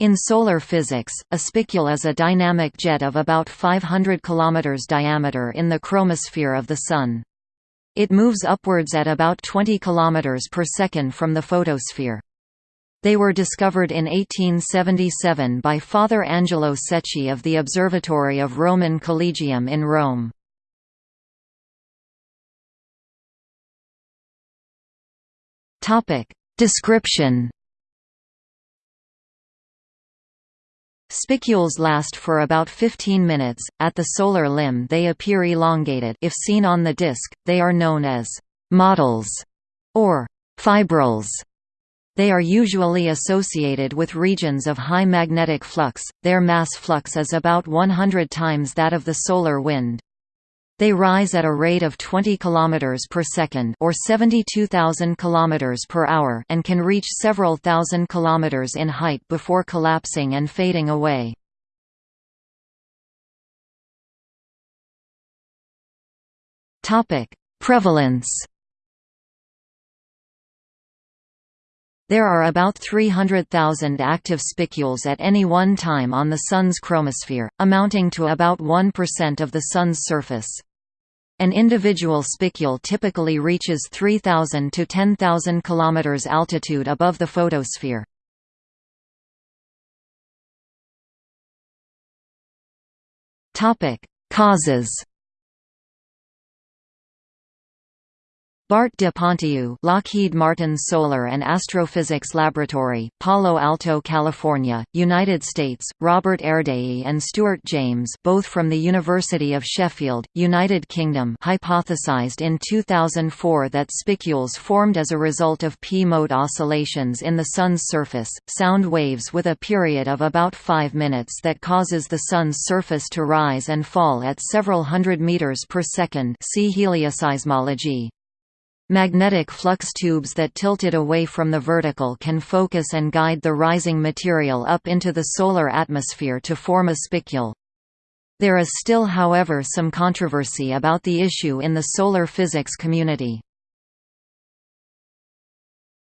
In solar physics, a spicule is a dynamic jet of about 500 km diameter in the chromosphere of the Sun. It moves upwards at about 20 km per second from the photosphere. They were discovered in 1877 by Father Angelo Secchi of the Observatory of Roman Collegium in Rome. Description Spicules last for about 15 minutes. At the solar limb, they appear elongated. If seen on the disk, they are known as «mottles» or fibrils. They are usually associated with regions of high magnetic flux. Their mass flux is about 100 times that of the solar wind. They rise at a rate of 20 km per second or 72,000 km per hour and can reach several thousand kilometers in height before collapsing and fading away. Topic: Prevalence There are about 300,000 active spicules at any one time on the Sun's chromosphere, amounting to about 1% of the Sun's surface. An individual spicule typically reaches 3,000 to 10,000 km altitude above the photosphere. Causes Bart de Pontieu Lockheed Martin Solar and Astrophysics Laboratory, Palo Alto, California, United States, Robert Erdélyi and Stuart James both from the University of Sheffield, United Kingdom hypothesized in 2004 that spicules formed as a result of P-mode oscillations in the Sun's surface, sound waves with a period of about 5 minutes that causes the Sun's surface to rise and fall at several hundred meters per second see helioseismology. Magnetic flux tubes that tilted away from the vertical can focus and guide the rising material up into the solar atmosphere to form a spicule. There is still however some controversy about the issue in the solar physics community.